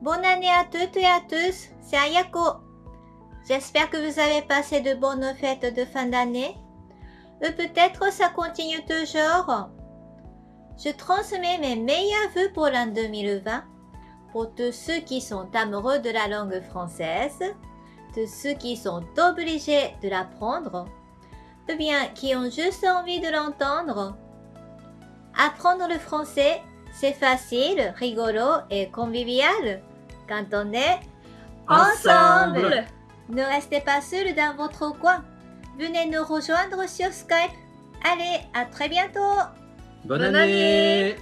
Bonne année à toutes et à tous, c'est Ayako. J'espère que vous avez passé de bonnes fêtes de fin d'année. Ou peut-être ça continue toujours. Je transmets mes meilleurs vœux pour l'an 2020 pour tous ceux qui sont amoureux de la langue française, de ceux qui sont obligés de l'apprendre, ou bien qui ont juste envie de l'entendre. Apprendre le français, c'est facile, rigolo et convivial quand on est Ensemble. Ne restez pas seul dans votre coin. Venez nous rejoindre sur Skype. Allez, à très bientôt Bonne année